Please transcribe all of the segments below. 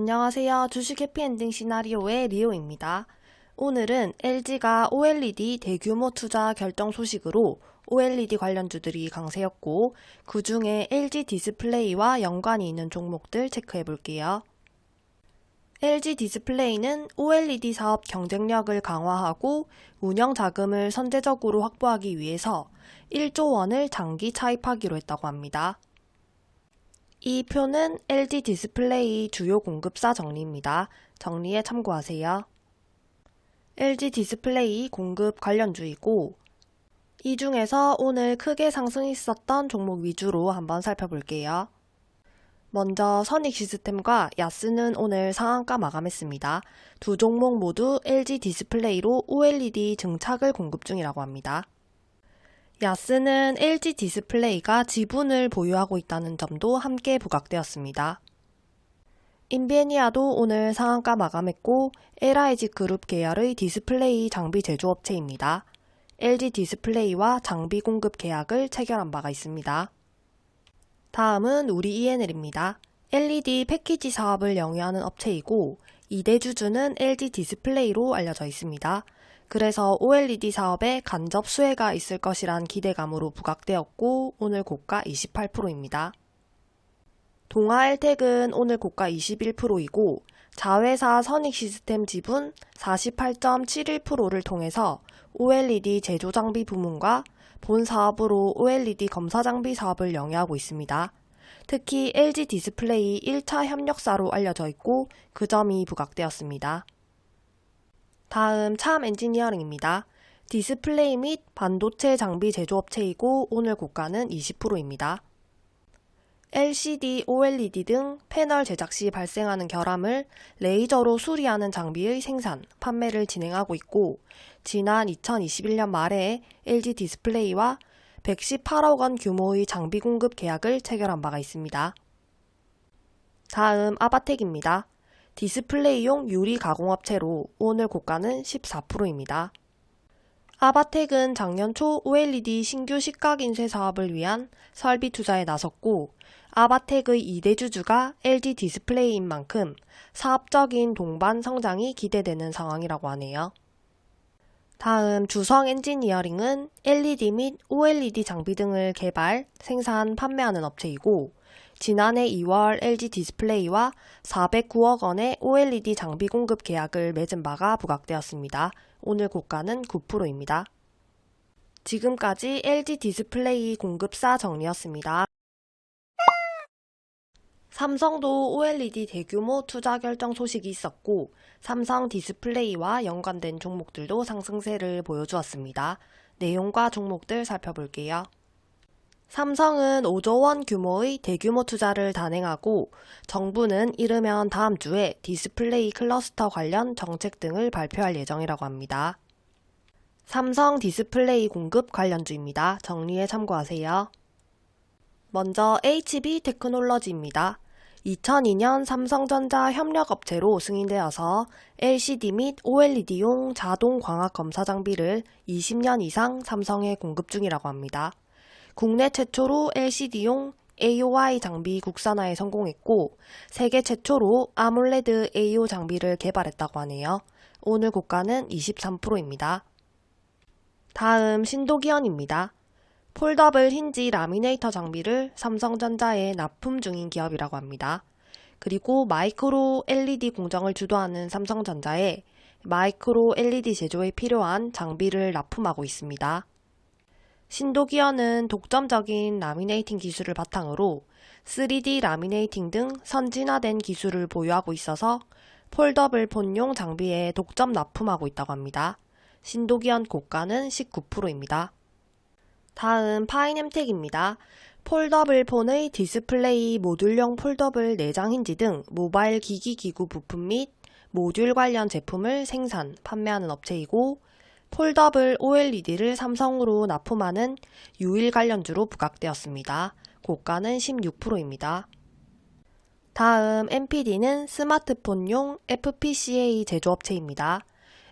안녕하세요. 주식 해피엔딩 시나리오의 리오입니다. 오늘은 LG가 OLED 대규모 투자 결정 소식으로 OLED 관련주들이 강세였고 그 중에 LG 디스플레이와 연관이 있는 종목들 체크해 볼게요. LG 디스플레이는 OLED 사업 경쟁력을 강화하고 운영 자금을 선제적으로 확보하기 위해서 1조 원을 장기 차입하기로 했다고 합니다. 이 표는 LG 디스플레이 주요 공급사 정리입니다. 정리에 참고하세요. LG 디스플레이 공급 관련주이고 이 중에서 오늘 크게 상승했었던 종목 위주로 한번 살펴볼게요. 먼저 선익 시스템과 야스는 오늘 상한가 마감했습니다. 두 종목 모두 LG 디스플레이로 OLED 증착을 공급 중이라고 합니다. 야스는 LG 디스플레이가 지분을 보유하고 있다는 점도 함께 부각되었습니다. 인베니아도 오늘 상한가 마감했고 LIG 그룹 계열의 디스플레이 장비 제조업체입니다. LG 디스플레이와 장비 공급 계약을 체결한 바가 있습니다. 다음은 우리 E&L입니다. LED 패키지 사업을 영위하는 업체이고 2대 주주는 LG 디스플레이로 알려져 있습니다. 그래서 OLED 사업에 간접 수혜가 있을 것이란 기대감으로 부각되었고 오늘 고가 28%입니다. 동아엘텍은 오늘 고가 21%이고 자회사 선익시스템 지분 48.71%를 통해서 OLED 제조장비 부문과 본 사업으로 OLED 검사장비 사업을 영위하고 있습니다. 특히 LG 디스플레이 1차 협력사로 알려져 있고 그 점이 부각되었습니다. 다음 참 엔지니어링입니다. 디스플레이 및 반도체 장비 제조업체이고 오늘 고가는 20%입니다. LCD, OLED 등 패널 제작 시 발생하는 결함을 레이저로 수리하는 장비의 생산, 판매를 진행하고 있고 지난 2021년 말에 LG 디스플레이와 118억 원 규모의 장비 공급 계약을 체결한 바가 있습니다. 다음 아바텍입니다. 디스플레이용 유리 가공업체로 오늘 고가는 14%입니다. 아바텍은 작년 초 OLED 신규 식각 인쇄 사업을 위한 설비 투자에 나섰고 아바텍의 2대 주주가 LG 디스플레이인 만큼 사업적인 동반 성장이 기대되는 상황이라고 하네요. 다음 주성 엔지니어링은 LED 및 OLED 장비 등을 개발, 생산, 판매하는 업체이고 지난해 2월 LG 디스플레이와 409억 원의 OLED 장비 공급 계약을 맺은 바가 부각되었습니다. 오늘 고가는 9%입니다. 지금까지 LG 디스플레이 공급사 정리였습니다. 삼성도 OLED 대규모 투자 결정 소식이 있었고 삼성 디스플레이와 연관된 종목들도 상승세를 보여주었습니다. 내용과 종목들 살펴볼게요. 삼성은 5조 원 규모의 대규모 투자를 단행하고 정부는 이르면 다음 주에 디스플레이 클러스터 관련 정책 등을 발표할 예정이라고 합니다. 삼성 디스플레이 공급 관련주입니다. 정리에 참고하세요. 먼저 HB 테크놀러지입니다. 2002년 삼성전자 협력업체로 승인되어서 LCD 및 OLED용 자동 광학 검사 장비를 20년 이상 삼성에 공급 중이라고 합니다. 국내 최초로 LCD용 AOI 장비 국산화에 성공했고 세계 최초로 아몰레드 AOI 장비를 개발했다고 하네요. 오늘 고가는 23%입니다. 다음 신도기연입니다. 폴더블 힌지 라미네이터 장비를 삼성전자에 납품 중인 기업이라고 합니다. 그리고 마이크로 LED 공정을 주도하는 삼성전자에 마이크로 LED 제조에 필요한 장비를 납품하고 있습니다. 신도기연은 독점적인 라미네이팅 기술을 바탕으로 3D 라미네이팅 등 선진화된 기술을 보유하고 있어서 폴더블 폰용 장비에 독점 납품하고 있다고 합니다. 신도기연 고가는 19%입니다. 다음 파인엠텍입니다. 폴더블 폰의 디스플레이 모듈용 폴더블 내장 힌지 등 모바일 기기 기구 부품 및 모듈 관련 제품을 생산, 판매하는 업체이고 폴더블 OLED를 삼성으로 납품하는 유일 관련주로 부각되었습니다. 고가는 16%입니다. 다음 NPD는 스마트폰용 FPCA 제조업체입니다.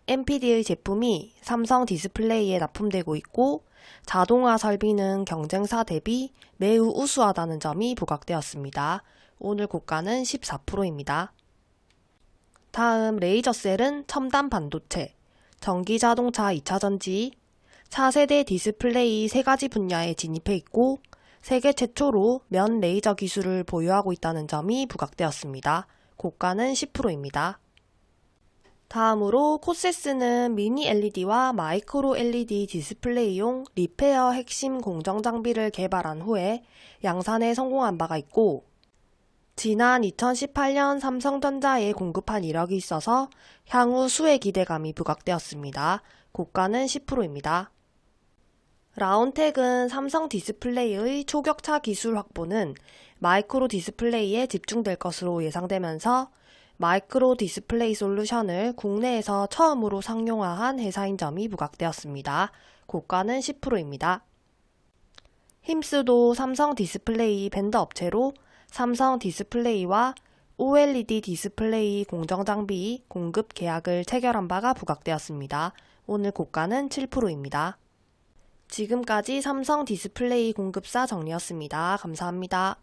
NPD의 제품이 삼성 디스플레이에 납품되고 있고 자동화 설비는 경쟁사 대비 매우 우수하다는 점이 부각되었습니다. 오늘 고가는 14%입니다. 다음 레이저셀은 첨단 반도체, 전기 자동차 2차 전지, 차세대 디스플레이 세 가지 분야에 진입해 있고 세계 최초로 면 레이저 기술을 보유하고 있다는 점이 부각되었습니다. 고가는 10%입니다. 다음으로 코세스는 미니 LED와 마이크로 LED 디스플레이용 리페어 핵심 공정 장비를 개발한 후에 양산에 성공한 바가 있고 지난 2018년 삼성전자에 공급한 이력이 있어서 향후 수혜 기대감이 부각되었습니다. 고가는 10%입니다. 라온텍은 삼성 디스플레이의 초격차 기술 확보는 마이크로 디스플레이에 집중될 것으로 예상되면서 마이크로 디스플레이 솔루션을 국내에서 처음으로 상용화한 회사인 점이 부각되었습니다. 고가는 10%입니다. 힘스도 삼성 디스플레이 벤더 업체로 삼성 디스플레이와 OLED 디스플레이 공정 장비 공급 계약을 체결한 바가 부각되었습니다. 오늘 고가는 7%입니다. 지금까지 삼성 디스플레이 공급사 정리였습니다. 감사합니다.